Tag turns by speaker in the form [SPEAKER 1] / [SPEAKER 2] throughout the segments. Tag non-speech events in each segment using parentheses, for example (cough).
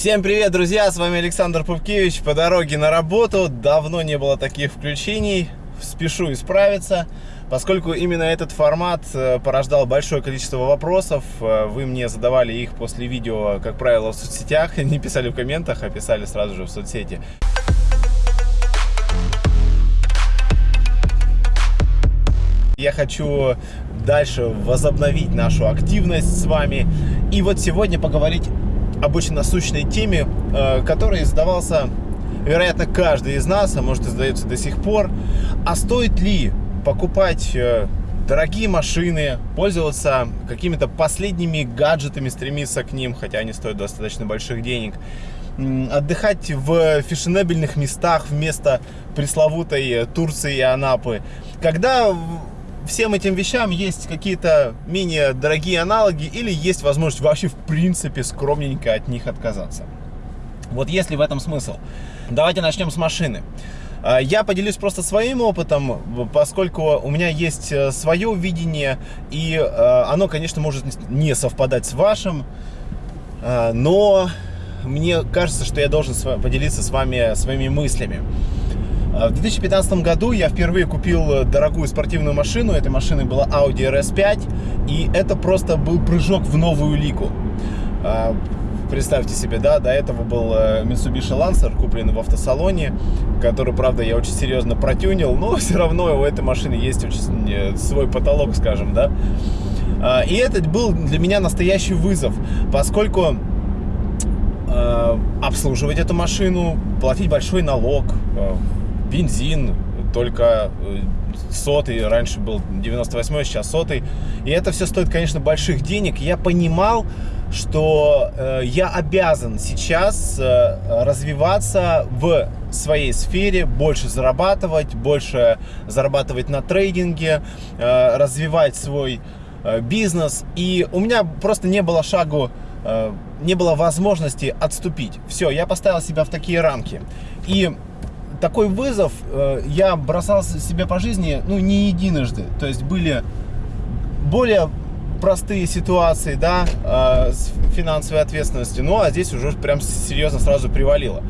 [SPEAKER 1] Всем привет, друзья! С вами Александр Пупкевич. По дороге на работу. Давно не было таких включений. Спешу исправиться. Поскольку именно этот формат э, порождал большое количество вопросов, э, вы мне задавали их после видео, как правило, в соцсетях, (laughs) не писали в комментах, а писали сразу же в соцсети. Я хочу дальше возобновить нашу активность с вами. И вот сегодня поговорить об очень насущной теме, э, которая задавался, вероятно, каждый из нас, а может и задается до сих пор. А стоит ли покупать э, дорогие машины, пользоваться какими-то последними гаджетами, стремиться к ним, хотя они стоят достаточно больших денег, отдыхать в фешенебельных местах вместо пресловутой Турции и Анапы, когда всем этим вещам есть какие-то менее дорогие аналоги или есть возможность вообще в принципе скромненько от них отказаться. Вот если в этом смысл. Давайте начнем с машины. А, я поделюсь просто своим опытом, поскольку у меня есть э, свое видение, и э, оно, конечно, может не совпадать с вашим, а, но мне кажется, что я должен поделиться с вами своими мыслями. А, в 2015 году я впервые купил э, дорогую спортивную машину. Этой машиной была Audi RS5. И это просто был прыжок в новую лигу. А, представьте себе, да, до этого был э, Mitsubishi Lancer, купленный в автосалоне, который, правда, я очень серьезно протюнил, но (laughs) все равно у этой машины есть очень э, свой потолок, скажем, да. А, и это был для меня настоящий вызов, поскольку обслуживать эту машину, платить большой налог, бензин, только э, сотый, раньше был 98 сейчас сотый. И это все стоит, конечно, больших денег. Я понимал, что э, я обязан сейчас э, развиваться в своей сфере, больше зарабатывать, больше зарабатывать на трейдинге, э, развивать свой э, бизнес. И у меня просто не было шагу, э, не было возможности отступить. Все, я поставил себя в такие рамки. И такой вызов э, я бросал себе по жизни, ну, не единожды. То есть были более простые ситуации, да, э, с финансовой ответственностью. Ну, а здесь уже прям серьезно сразу привалило.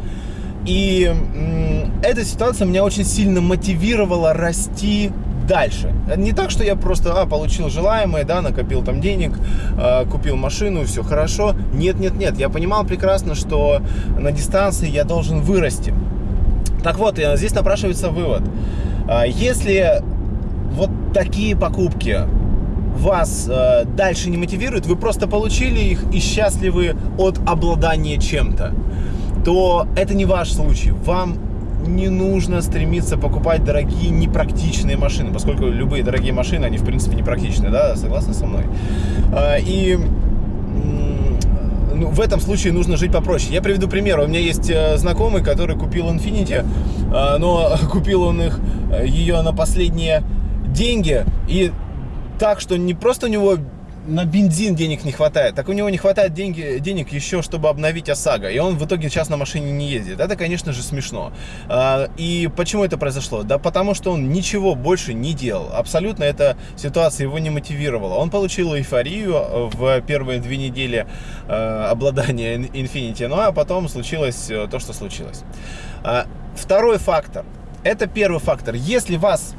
[SPEAKER 1] И э, эта ситуация меня очень сильно мотивировала расти дальше. Не так, что я просто а, получил желаемое, да, накопил там денег, э, купил машину, все хорошо. Нет, нет, нет. Я понимал прекрасно, что на дистанции я должен вырасти. Так вот, э, здесь напрашивается вывод. А, если вот такие покупки вас э, дальше не мотивируют, вы просто получили их и счастливы от обладания чем-то, то это не ваш случай. Вам не нужно стремиться покупать дорогие непрактичные машины, поскольку любые дорогие машины, они в принципе непрактичны, да, согласны со мной? А, и ну, в этом случае нужно жить попроще. Я приведу пример. У меня есть э, знакомый, который купил Infiniti, э, но (laughs) купил он их, э, ее на последние деньги. И так, что не просто у него на бензин денег не хватает, так у него не хватает деньги, денег еще, чтобы обновить ОСАГО, и он в итоге сейчас на машине не ездит. Это, конечно же, смешно. А, и почему это произошло? Да потому что он ничего больше не делал. Абсолютно эта ситуация его не мотивировала. Он получил эйфорию в первые две недели э, обладания Infinity, ну а потом случилось э, то, что случилось. А, второй фактор. Это первый фактор. Если вас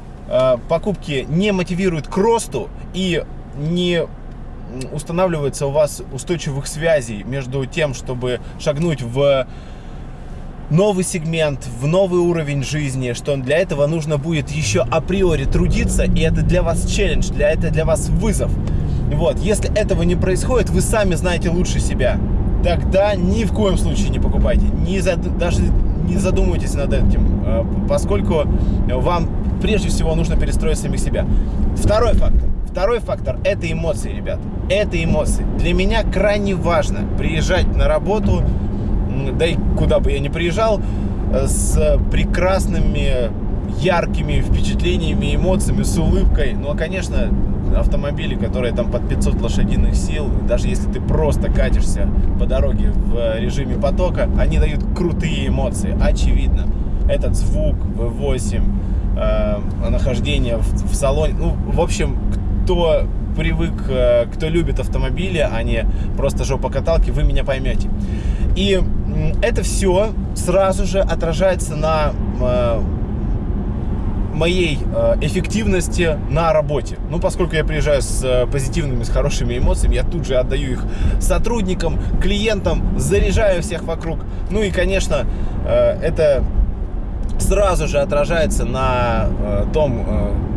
[SPEAKER 1] покупки не мотивируют к росту и не устанавливается у вас устойчивых связей между тем, чтобы шагнуть в новый сегмент, в новый уровень жизни, что для этого нужно будет еще априори трудиться, и это для вас челлендж, для это для вас вызов. Вот, если этого не происходит, вы сами знаете лучше себя, тогда ни в коем случае не покупайте, не зад... даже не задумывайтесь над этим, а, поскольку вам прежде всего нужно перестроить самих себя. Второй фактор. Второй фактор – это эмоции, ребят. Это эмоции. Для меня крайне важно приезжать на работу, да и куда бы я ни приезжал, э, с прекрасными, яркими впечатлениями, эмоциями, с улыбкой. Ну, а, конечно, автомобили, которые там под 500 лошадиных сил, даже если ты просто катишься по дороге в режиме потока, они дают крутые эмоции, очевидно. Этот звук V8, э, нахождение в, в салоне, ну, в общем, кто привык, э, кто любит автомобили, а не просто жопокаталки, вы меня поймете. И это все сразу же отражается на э, моей э, эффективности на работе. Ну, поскольку я приезжаю с позитивными, с хорошими эмоциями, я тут же отдаю их сотрудникам, клиентам, заряжаю всех вокруг. Ну и, конечно, это сразу же отражается на том,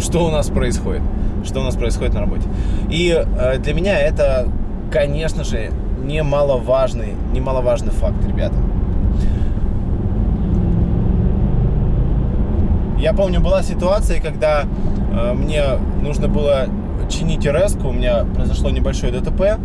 [SPEAKER 1] что у нас происходит, что у нас происходит на работе. И для меня это, конечно же, немаловажный, немаловажный факт, ребята. Я помню, была ситуация, когда э, мне нужно было чинить РС, у меня произошло небольшое ДТП,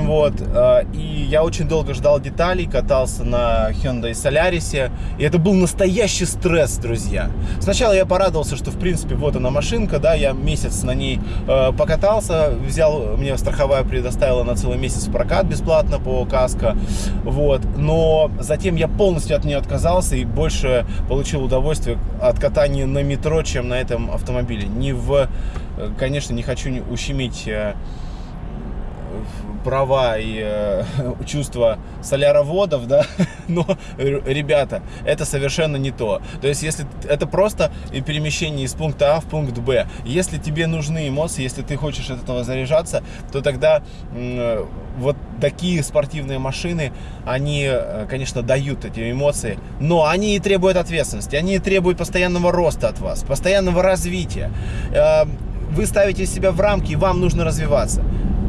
[SPEAKER 1] вот, э, и я очень долго ждал деталей, катался на Hyundai Solaris, и это был настоящий стресс, друзья. Сначала я порадовался, что, в принципе, вот она машинка, да, я месяц на ней э, покатался, взял, мне страховая предоставила на целый месяц прокат бесплатно по каско, вот, но затем я полностью от нее отказался и больше получил удовольствие от катания на метро, чем на этом автомобиле. Не в, э, конечно, не хочу ущемить права и э, (laughs) чувства соляроводов, да, (laughs) но, ребята, это совершенно не то. То есть, если это просто перемещение из пункта А в пункт Б. Если тебе нужны эмоции, если ты хочешь от этого заряжаться, то тогда э, вот такие спортивные машины, они, э, конечно, дают эти эмоции, но они и требуют ответственности, они и требуют постоянного роста от вас, постоянного развития. Э, вы ставите себя в рамки, вам нужно развиваться.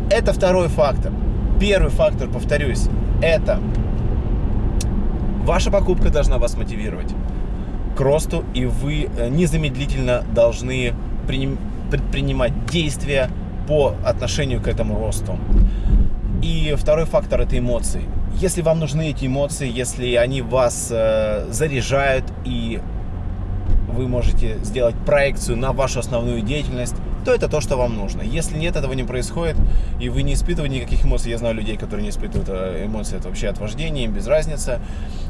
[SPEAKER 1] Это второй фактор. Первый фактор, повторюсь, это ваша покупка должна вас мотивировать к росту, и вы э, незамедлительно должны предпринимать действия по отношению к этому росту. И второй фактор – это эмоции. Если вам нужны эти эмоции, если они вас э, заряжают и вы можете сделать проекцию на вашу основную деятельность, то это то, что вам нужно. Если нет, этого не происходит, и вы не испытываете никаких эмоций, я знаю людей, которые не испытывают э, эмоции, это вообще от вождения, им без разницы,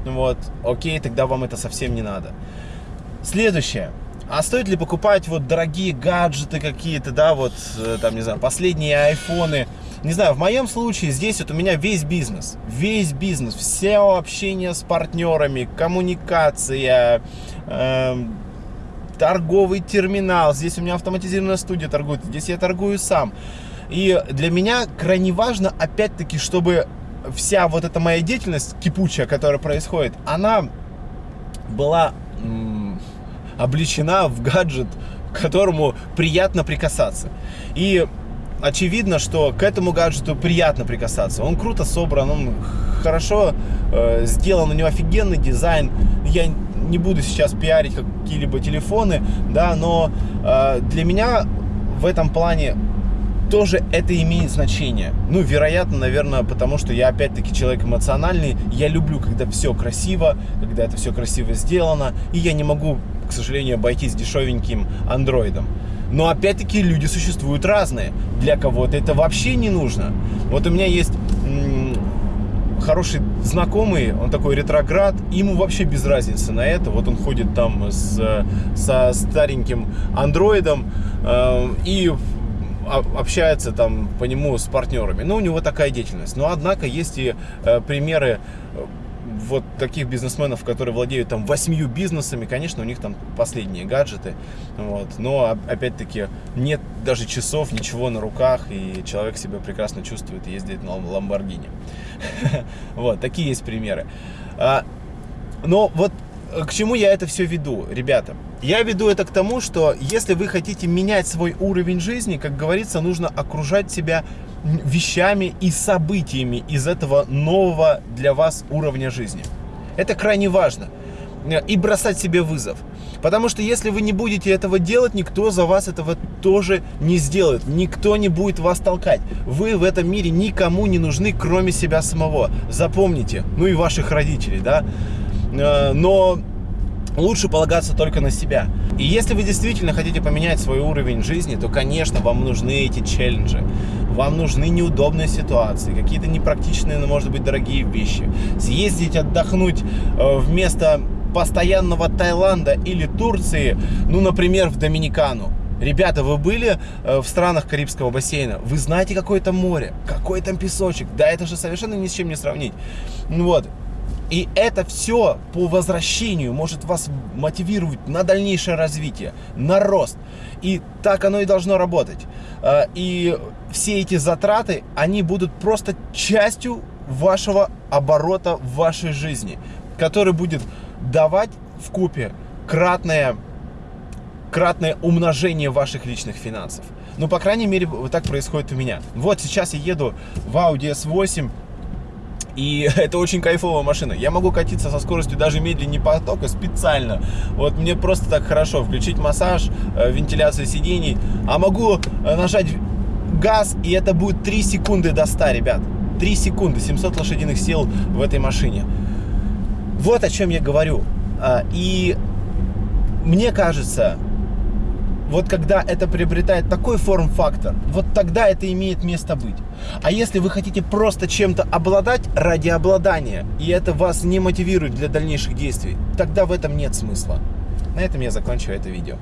[SPEAKER 1] вот, окей, тогда вам это совсем не надо. Следующее. А стоит ли покупать вот дорогие гаджеты какие-то, да, вот, э, там, не знаю, последние айфоны, не знаю, в моем случае здесь вот у меня весь бизнес, весь бизнес, все общение с партнерами, коммуникация, э, торговый терминал, здесь у меня автоматизированная студия торгует, здесь я торгую сам. И для меня крайне важно, опять-таки, чтобы вся вот эта моя деятельность кипучая, которая происходит, она была обличена в гаджет, к которому приятно прикасаться. И очевидно, что к этому гаджету приятно прикасаться. Он круто собран, он хорошо э, сделан, у него офигенный дизайн. Я не буду сейчас пиарить какие-либо телефоны, да, но э, для меня в этом плане тоже это имеет значение. Ну, вероятно, наверное, потому что я опять-таки человек эмоциональный. Я люблю, когда все красиво, когда это все красиво сделано. И я не могу, к сожалению, обойтись дешевеньким андроидом. Но опять-таки люди существуют разные. Для кого-то это вообще не нужно. Вот у меня есть хороший знакомый, он такой ретроград, ему вообще без разницы на это. Вот он ходит там с, со стареньким андроидом э, и общается там по нему с партнерами. Ну, у него такая деятельность. Но, однако, есть и э, примеры вот таких бизнесменов, которые владеют там восьмью бизнесами, конечно, у них там последние гаджеты, вот, но опять-таки нет даже часов, ничего на руках, и человек себя прекрасно чувствует и ездит на Ламборгини. (laughs) Вот, такие есть примеры. А, но вот к чему я это все веду, ребята? Я веду это к тому, что если вы хотите менять свой уровень жизни, как говорится, нужно окружать себя вещами и событиями из этого нового для вас уровня жизни. Это крайне важно. И бросать себе вызов. Потому что если вы не будете этого делать, никто за вас этого тоже не сделает. Никто не будет вас толкать. Вы в этом мире никому не нужны, кроме себя самого. Запомните. Ну и ваших родителей, да. Э, но лучше полагаться только на себя. И если вы действительно хотите поменять свой уровень жизни, то, конечно, вам нужны эти челленджи. Вам нужны неудобные ситуации, какие-то непрактичные, но, может быть, дорогие вещи. Съездить, отдохнуть э, вместо постоянного Таиланда или Турции, ну, например, в Доминикану. Ребята, вы были э, в странах Карибского бассейна, вы знаете, какое там море, какой там песочек. Да, это же совершенно ни с чем не сравнить. Ну вот. И это все по возвращению может вас мотивировать на дальнейшее развитие, на рост. И так оно и должно работать. Э, и все эти затраты, они будут просто частью вашего оборота в вашей жизни, который будет давать в купе кратное кратное умножение ваших личных финансов. Ну, по крайней мере, вот так происходит у меня. Вот сейчас я еду в Audi S8, и (laughs) это очень кайфовая машина. Я могу катиться со скоростью даже медленнее потока специально. Вот мне просто так хорошо включить массаж, э, вентиляцию сидений. А могу э, нажать газ, и это будет 3 секунды до 100, ребят. 3 секунды, 700 лошадиных сил в этой машине. Вот о чем я говорю. А, и мне кажется, вот когда это приобретает такой форм-фактор, вот тогда это имеет место быть. А если вы хотите просто чем-то обладать ради обладания, и это вас не мотивирует для дальнейших действий, тогда в этом нет смысла. На этом я заканчиваю это видео.